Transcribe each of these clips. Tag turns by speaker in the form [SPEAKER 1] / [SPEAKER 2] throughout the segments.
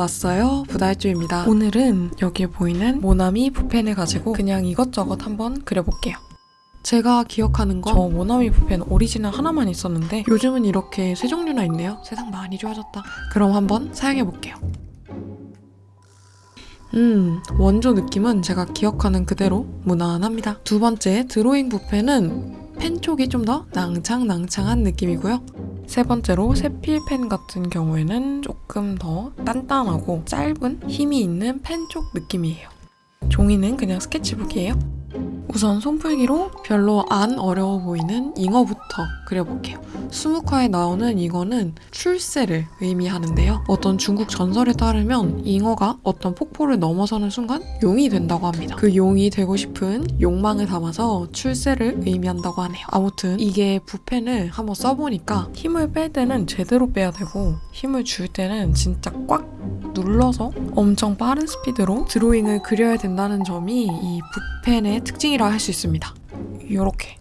[SPEAKER 1] 왔어요. 부달주입니다. 오늘은 여기에 보이는 모나미 붓펜을 가지고 그냥 이것저것 한번 그려볼게요. 제가 기억하는 건 저 모나미 붓펜 오리지널 하나만 있었는데 요즘은 이렇게 세 종류나 있네요. 세상 많이 좋아졌다. 그럼 한번 사용해볼게요. 음, 원조 느낌은 제가 기억하는 그대로 무난합니다. 두 번째 드로잉 붓펜은 펜 쪽이 좀 더 낭창낭창한 느낌이고요. 세 번째로 세필펜 같은 경우에는 조금 더 단단하고 짧은 힘이 있는 펜 쪽 느낌이에요. 종이는 그냥 스케치북이에요. 우선 손풀기로 별로 안 어려워 보이는 잉어부터 그려볼게요. 수묵화에 나오는 잉어는 출세를 의미하는데요. 어떤 중국 전설에 따르면 잉어가 어떤 폭포를 넘어서는 순간 용이 된다고 합니다. 그 용이 되고 싶은 욕망을 담아서 출세를 의미한다고 하네요. 아무튼 이게 붓펜을 한번 써보니까 힘을 뺄 때는 제대로 빼야 되고 힘을 줄 때는 진짜 꽉 눌러서 엄청 빠른 스피드로 드로잉을 그려야 된다는 점이 이 붓펜의 특징이 라할수 있습니다. 요렇게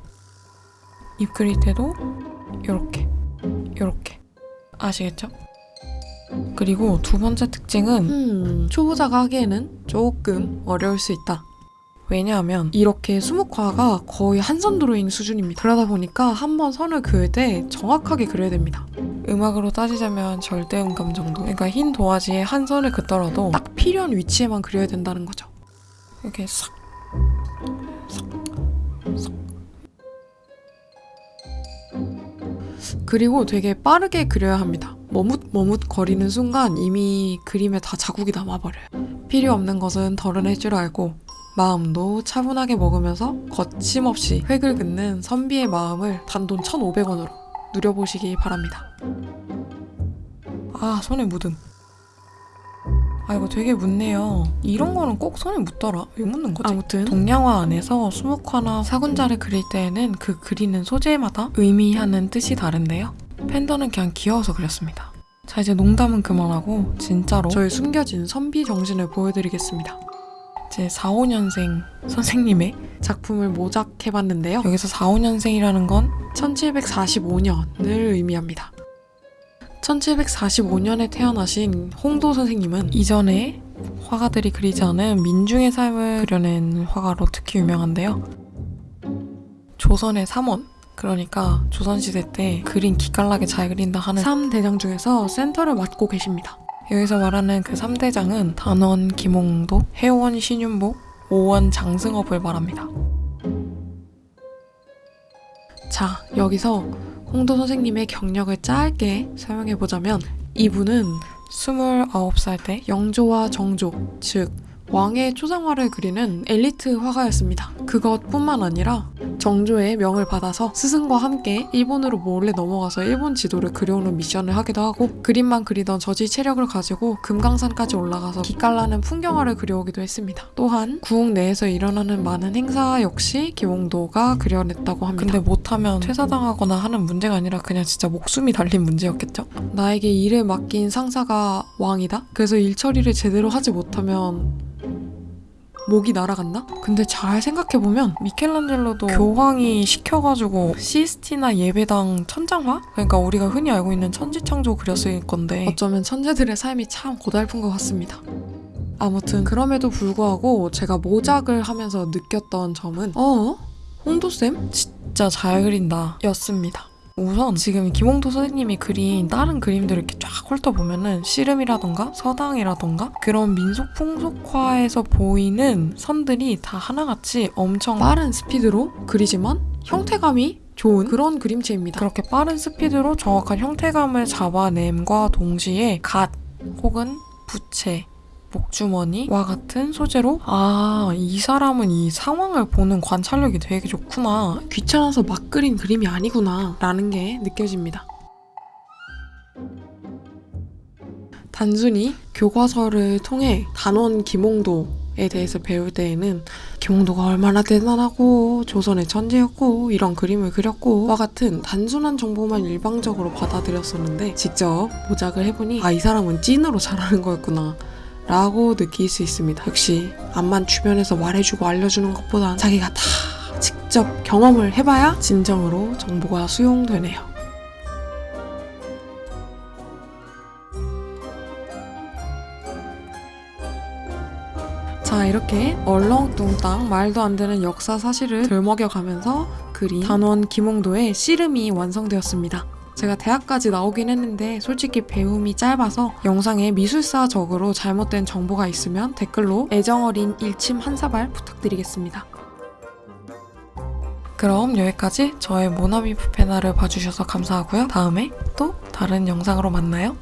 [SPEAKER 1] 입 그릴 때도 요렇게 요렇게 아시겠죠? 그리고 두 번째 특징은 음, 초보자가 하기에는 조금 어려울 수 있다. 왜냐하면 이렇게 수묵화가 거의 한 선 드로잉 수준입니다. 그러다 보니까 한 번 선을 그을 때 정확하게 그려야 됩니다. 음악으로 따지자면 절대음감 정도. 그러니까 흰 도화지에 한 선을 긋더라도 딱 필요한 위치에만 그려야 된다는 거죠. 이렇게 싹, 싹, 그리고 되게 빠르게 그려야 합니다. 머뭇머뭇 거리는 순간 이미 그림에 다 자국이 남아버려요. 필요 없는 것은 덜어낼 줄 알고 마음도 차분하게 먹으면서 거침없이 획을 긋는 선비의 마음을 단돈 1,500원으로 누려보시기 바랍니다. 아, 손에 묻음. 아, 이거 되게 묻네요. 이런 거는 꼭 손에 묻더라. 왜 묻는 거지? 아무튼 동양화 안에서 수묵화나 사군자를 그릴 때에는 그 그리는 소재마다 의미하는 뜻이 다른데요. 팬더는 그냥 귀여워서 그렸습니다. 자, 이제 농담은 그만하고 진짜로 저의 숨겨진 선비 정신을 보여드리겠습니다. 제 4, 5년생 선생님의 작품을 모작해봤는데요. 여기서 4, 5년생이라는 건 1745년을 의미합니다. 1745년에 태어나신 홍도 선생님은 이전에 화가들이 그리지 않은 민중의 삶을 그려낸 화가로 특히 유명한데요. 조선의 3원, 그러니까 조선시대 때 그림 기깔나게 잘 그린다 하는 3대장 중에서 센터를 맡고 계십니다. 여기서 말하는 그 3대장은 단원 김홍도, 해원 신윤복, 오원 장승업을 말합니다. 자, 여기서 홍도 선생님의 경력을 짧게 설명해보자면 이분은 29살 때 영조와 정조, 즉 왕의 초상화를 그리는 엘리트 화가였습니다. 그것뿐만 아니라 정조의 명을 받아서 스승과 함께 일본으로 몰래 넘어가서 일본 지도를 그려오는 미션을 하기도 하고 그림만 그리던 저지 체력을 가지고 금강산까지 올라가서 기깔나는 풍경화를 그려오기도 했습니다. 또한 구웅 내에서 일어나는 많은 행사 역시 기홍도가 그려냈다고 합니다. 근데 못하면 퇴사당하거나 하는 문제가 아니라 그냥 진짜 목숨이 달린 문제였겠죠? 나에게 일을 맡긴 상사가 왕이다? 그래서 일 처리를 제대로 하지 못하면 목이 날아갔나? 근데 잘 생각해보면 미켈란젤로도 교황이 시켜가지고 시스티나 예배당 천장화? 그러니까 우리가 흔히 알고 있는 천지창조 그렸을 건데 어쩌면 천재들의 삶이 참 고달픈 것 같습니다. 아무튼 그럼에도 불구하고 제가 모작을 하면서 느꼈던 점은 어? 홍도쌤? 진짜 잘 그린다 였습니다. 우선 지금 김홍도 선생님이 그린 다른 그림들을 이렇게 쫙 훑어보면은 씨름이라던가 서당이라던가 그런 민속 풍속화에서 보이는 선들이 다 하나같이 엄청 빠른 스피드로 그리지만 형태감이 좋은 그런 그림체입니다. 그렇게 빠른 스피드로 정확한 형태감을 잡아냄과 동시에 갓 혹은 부채 목주머니와 같은 소재로 아, 이 사람은 이 상황을 보는 관찰력이 되게 좋구나. 귀찮아서 막 그린 그림이 아니구나. 라는 게 느껴집니다. 단순히 교과서를 통해 단원 김홍도에 대해서 배울 때에는 김홍도가 얼마나 대단하고 조선의 천재였고 이런 그림을 그렸고 와 같은 단순한 정보만 일방적으로 받아들였었는데 직접 모작을 해보니 아 이 사람은 찐으로 잘하는 거였구나 라고 느낄 수 있습니다. 역시 암만 주변에서 말해주고 알려주는 것보다 자기가 다 직접 경험을 해봐야 진정으로 정보가 수용되네요. 자 이렇게 얼렁뚱땅 말도 안 되는 역사 사실을 들먹여가면서 그린 단원 김홍도의 씨름이 완성되었습니다. 제가 대학까지 나오긴 했는데 솔직히 배움이 짧아서 영상에 미술사적으로 잘못된 정보가 있으면 댓글로 애정 어린 일침 한 사발 부탁드리겠습니다. 그럼 여기까지 저의 모나미 푸페나를 봐주셔서 감사하고요. 다음에 또 다른 영상으로 만나요.